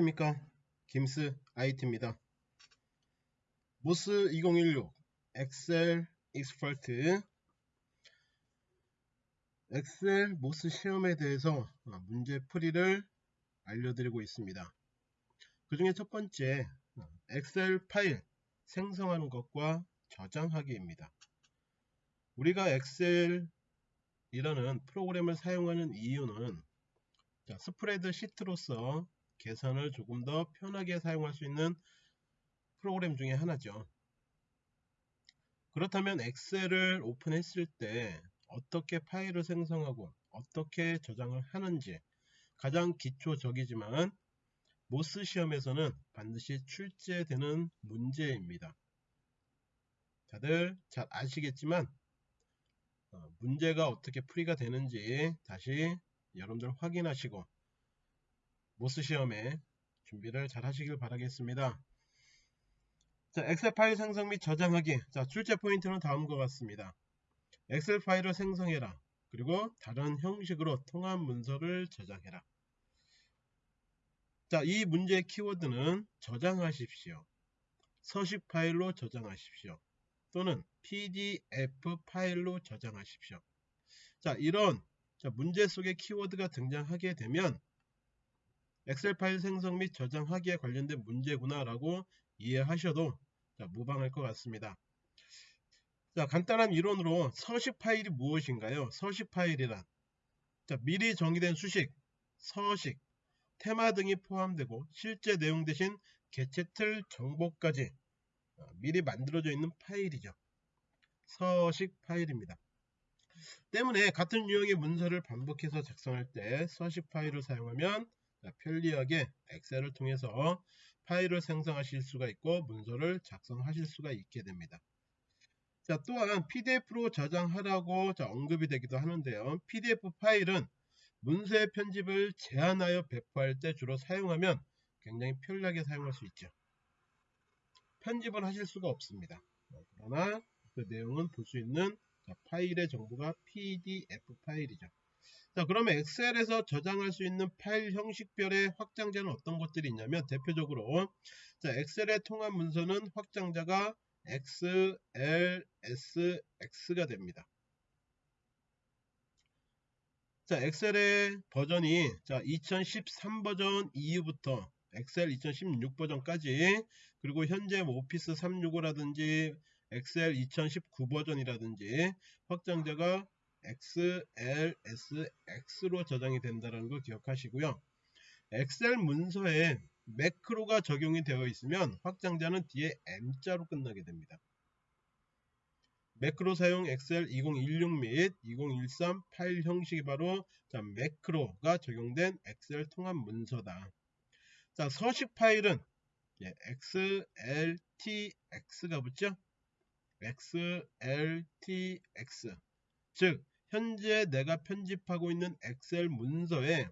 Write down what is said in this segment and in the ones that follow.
안녕하십니까? 김스 IT입니다. 모스 2016 엑셀 Expert. 엑셀 모스 시험에 대해서 문제 풀이를 알려드리고 있습니다. 그 중에 첫 번째 엑셀 파일 생성하는 것과 저장하기입니다. 우리가 엑셀 이라는 프로그램을 사용하는 이유는 자, 스프레드 시트로서 계산을 조금 더 편하게 사용할 수 있는 프로그램 중에 하나죠. 그렇다면 엑셀을 오픈했을 때 어떻게 파일을 생성하고 어떻게 저장을 하는지 가장 기초적이지만 모스 시험에서는 반드시 출제되는 문제입니다. 다들 잘 아시겠지만 어, 문제가 어떻게 풀이가 되는지 다시 여러분들 확인하시고 모스 시험에 준비를 잘 하시길 바라겠습니다. 자, 엑셀 파일 생성 및 저장하기. 자, 출제 포인트는 다음과 같습니다. 엑셀 파일을 생성해라. 그리고 다른 형식으로 통합 문서를 저장해라. 자, 이 문제의 키워드는 저장하십시오. 서식 파일로 저장하십시오. 또는 PDF 파일로 저장하십시오. 자, 이런 자, 문제 속에 키워드가 등장하게 되면 엑셀 파일 생성 및 저장하기에 관련된 문제구나 라고 이해하셔도 자, 무방할 것 같습니다. 자, 간단한 이론으로 서식 파일이 무엇인가요? 서식 파일이란 자, 미리 정의된 수식, 서식, 테마 등이 포함되고 실제 내용 대신 개체 틀 정보까지 어, 미리 만들어져 있는 파일이죠. 서식 파일입니다. 때문에 같은 유형의 문서를 반복해서 작성할 때 서식 파일을 사용하면 편리하게 엑셀을 통해서 파일을 생성하실 수가 있고 문서를 작성하실 수가 있게 됩니다. 자 또한 PDF로 저장하라고 언급이 되기도 하는데요. PDF 파일은 문서의 편집을 제한하여 배포할 때 주로 사용하면 굉장히 편리하게 사용할 수 있죠. 편집을 하실 수가 없습니다. 그러나 그 내용은 볼 수 있는 파일의 정보가 PDF 파일이죠. 자 그러면 엑셀에서 저장할 수 있는 파일 형식별의 확장자는 어떤 것들이 있냐면 대표적으로 자 엑셀의 통합 문서는 확장자가 XLSX가 됩니다. 자 엑셀의 버전이 자 2013 버전 이후부터 엑셀 2016 버전까지 그리고 현재 뭐 오피스 365라든지 엑셀 2019 버전이라든지 확장자가 XLSX로 저장이 된다는 걸 기억하시고요. 엑셀 문서에 매크로가 적용이 되어 있으면 확장자는 뒤에 M자로 끝나게 됩니다. 매크로 사용 엑셀 2016 및 2013 파일 형식이 바로 자, 매크로가 적용된 엑셀 통합 문서다. 자, 서식 파일은 예, XLTX가 붙죠? XLTX 즉 현재 내가 편집하고 있는 엑셀 문서에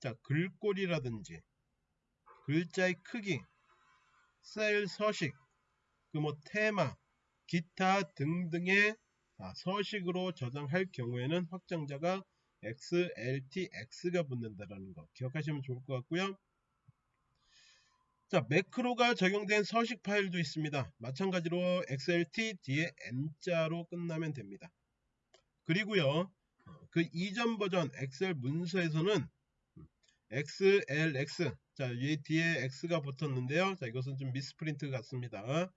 자 글꼴이라든지 글자의 크기 셀 서식 그 뭐 테마 기타 등등의 서식으로 저장할 경우에는 확장자가 XLTX가 붙는다라는 거 기억하시면 좋을 것 같고요. 자 매크로가 적용된 서식 파일도 있습니다. 마찬가지로 XLT 뒤에 M자로 끝나면 됩니다. 그리고요 그 이전 버전 엑셀 문서에서는 XLX 자이 뒤에 X가 붙었는데요. 자 이것은 좀 미스프린트 같습니다.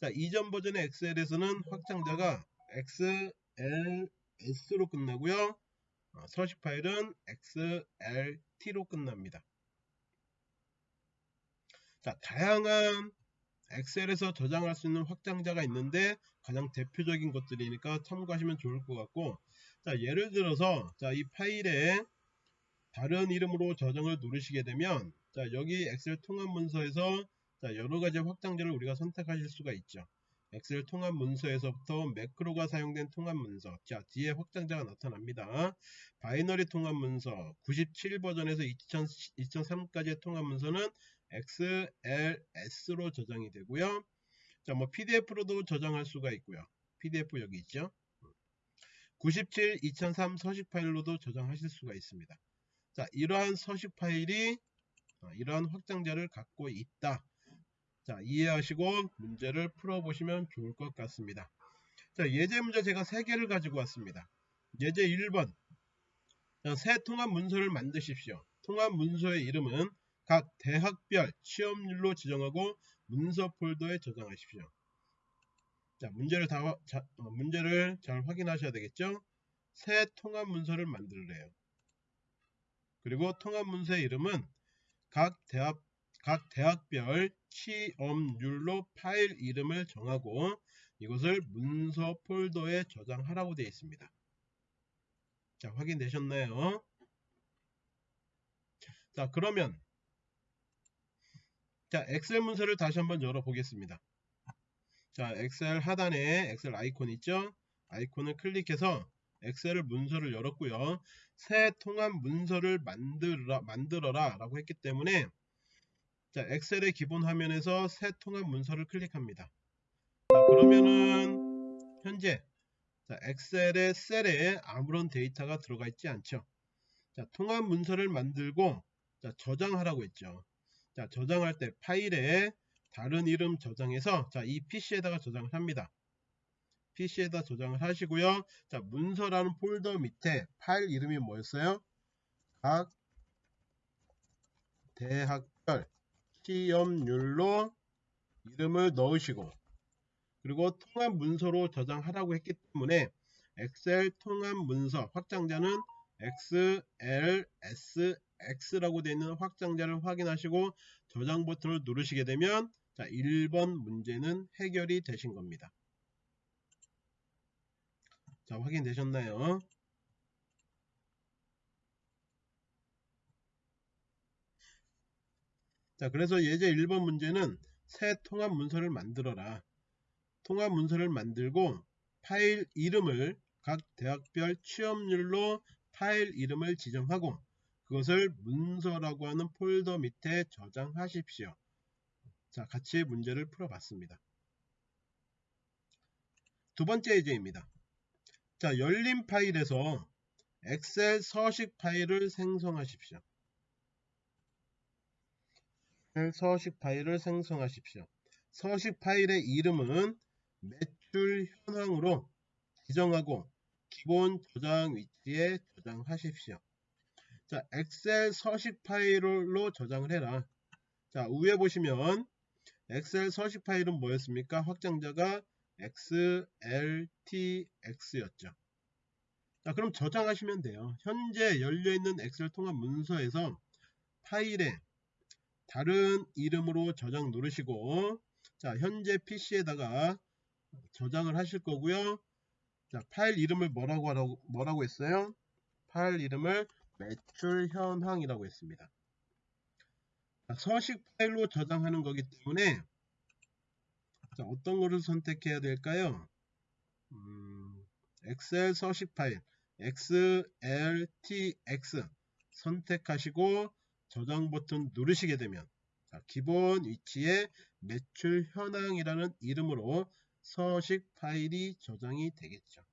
자 이전 버전의 엑셀에서는 확장자가 XLS로 끝나고요. 어, 서식 파일은 XLT로 끝납니다. 자 다양한 엑셀에서 저장할 수 있는 확장자가 있는데 가장 대표적인 것들이니까 참고하시면 좋을 것 같고 자 예를 들어서 자 이 파일에 다른 이름으로 저장을 누르시게 되면 자 여기 엑셀 통합 문서에서 자 여러 가지 확장자를 우리가 선택하실 수가 있죠 엑셀 통합 문서에서부터 매크로가 사용된 통합 문서 자 뒤에 확장자가 나타납니다 binary 통합 문서 97 버전에서 2000, 2003까지의 통합 문서는 XLS로 저장이 되고요. 자, 뭐 PDF로도 저장할 수가 있고요. PDF 여기 있죠. 97 2003 서식 파일로도 저장하실 수가 있습니다. 자, 이러한 서식 파일이 어, 이러한 확장자를 갖고 있다. 자, 이해하시고 문제를 풀어보시면 좋을 것 같습니다. 자, 예제 문제 제가 3개를 가지고 왔습니다. 예제 1번. 자, 새 통합 문서를 만드십시오. 통합 문서의 이름은 각 대학별 취업률로 지정하고 문서 폴더에 저장하십시오. 자, 문제를 다, 자, 어, 문제를 잘 확인하셔야 되겠죠? 새 통합 문서를 만들래요. 그리고 통합 문서의 이름은 각 대학 각 대학별 취업률로 파일 이름을 정하고 이것을 문서 폴더에 저장하라고 되어 있습니다. 자, 확인되셨나요? 자, 그러면 자, 엑셀 문서를 다시 한번 열어 보겠습니다. 자, 엑셀 하단에 엑셀 아이콘 있죠? 아이콘을 클릭해서 엑셀을 문서를 열었고요. 새 통합 문서를 만들어라, 만들어라 라고 했기 때문에 자, 엑셀의 기본 화면에서 새 통합 문서를 클릭합니다. 자, 그러면은 현재 자, 엑셀의 셀에 아무런 데이터가 들어가 있지 않죠. 자, 통합 문서를 만들고 자, 저장하라고 했죠. 자, 저장할 때 파일에 다른 이름 저장해서 자, 이 PC에다가 저장을 합니다. PC에다 저장을 하시고요. 자, 문서라는 폴더 밑에 파일 이름이 뭐였어요? 각 대학별 시험률로 이름을 넣으시고 그리고 통합 문서로 저장하라고 했기 때문에 엑셀 통합 문서 확장자는 XLSX라고 되어 있는 확장자를 확인하시고 저장 버튼을 누르시게 되면 자 1번 문제는 해결이 되신 겁니다. 자 확인되셨나요? 자 그래서 예제 1번 문제는 새 통합 문서를 만들어라. 통합 문서를 만들고 파일 이름을 각 대학별 취업률로 파일 이름을 지정하고 그것을 문서라고 하는 폴더 밑에 저장하십시오. 자 같이 문제를 풀어봤습니다. 두 번째 예제입니다. 자 열린 파일에서 엑셀 서식 파일을 생성하십시오. 서식 파일을 생성하십시오. 서식 파일의 이름은 매출 현황으로 지정하고 기본 저장 위치에 저장하십시오. 자, 엑셀 서식 파일로 저장을 해라. 자, 위에 보시면 엑셀 서식 파일은 뭐였습니까? 확장자가 XLTX였죠. 자, 그럼 저장하시면 돼요. 현재 열려있는 엑셀 통합 문서에서 파일에 다른 이름으로 저장 누르시고 자 현재 PC에다가 저장을 하실 거고요. 자 파일 이름을 뭐라고 하라고 뭐라고 했어요? 파일 이름을 매출 현황이라고 했습니다. 자, 서식 파일로 저장하는 거기 때문에 자, 어떤 거를 선택해야 될까요? 음, 엑셀 서식 파일 XLTX 선택하시고 저장 버튼 누르시게 되면 자, 기본 위치에 매출 현황이라는 이름으로 서식 파일이 저장이 되겠죠.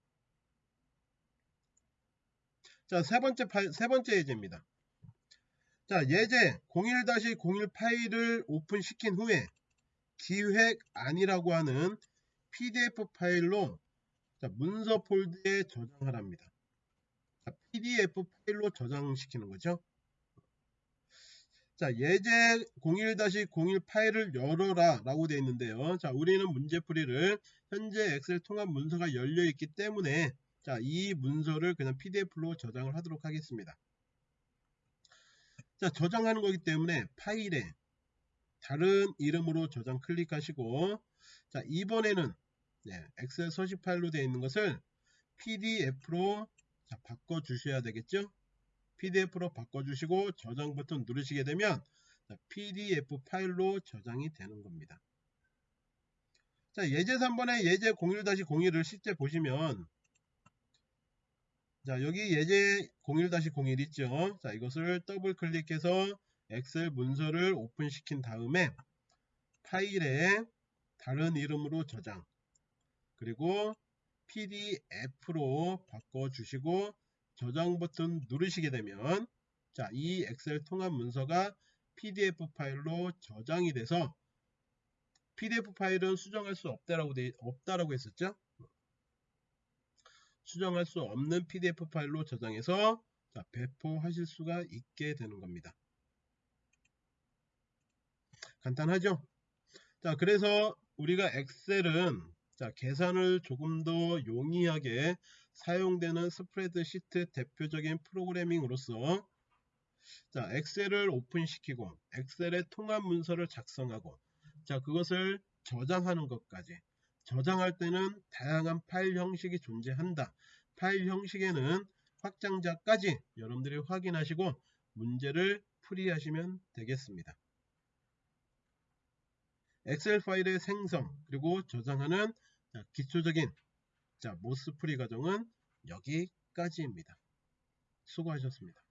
자, 세 번째 파일, 세 번째 예제입니다. 자, 예제 01-01 파일을 오픈시킨 후에 기획 안이라고 하는 PDF 파일로 자, 문서 폴드에 저장하랍니다. 자, PDF 파일로 저장시키는 거죠. 자, 예제 01-01 파일을 열어라 라고 되어 있는데요. 자, 우리는 문제풀이를 현재 엑셀 통합 문서가 열려 있기 때문에 자, 이 문서를 그냥 PDF로 저장을 하도록 하겠습니다. 자, 저장하는 거기 때문에 파일에 다른 이름으로 저장 클릭하시고 자, 이번에는 네, 엑셀 서식 파일로 되어 있는 것을 PDF로 자, 바꿔 주셔야 되겠죠? PDF로 바꿔주시고 저장 버튼 누르시게 되면 PDF 파일로 저장이 되는 겁니다. 자, 예제 3번에 예제 01-01을 실제 보시면 자, 여기 예제 01-01 있죠. 자, 이것을 더블 클릭해서 엑셀 문서를 오픈시킨 다음에 파일에 다른 이름으로 저장 그리고 PDF로 바꿔주시고 저장 버튼 누르시게 되면 자, 이 엑셀 통합 문서가 PDF 파일로 저장이 돼서 PDF 파일은 수정할 수 없다라고, 돼, 없다라고 했었죠. 수정할 수 없는 PDF 파일로 저장해서 자, 배포하실 수가 있게 되는 겁니다. 간단하죠? 자, 그래서 우리가 엑셀은 자, 계산을 조금 더 용이하게 사용되는 스프레드시트 대표적인 프로그래밍으로서 자, 엑셀을 오픈시키고 엑셀의 통합 문서를 작성하고 자, 그것을 저장하는 것까지 저장할 때는 다양한 파일 형식이 존재한다. 파일 형식에는 확장자까지 여러분들이 확인하시고 문제를 풀이하시면 되겠습니다. 엑셀 파일의 생성 그리고 저장하는 기초적인 자 모스프리 과정은 여기까지입니다. 수고하셨습니다.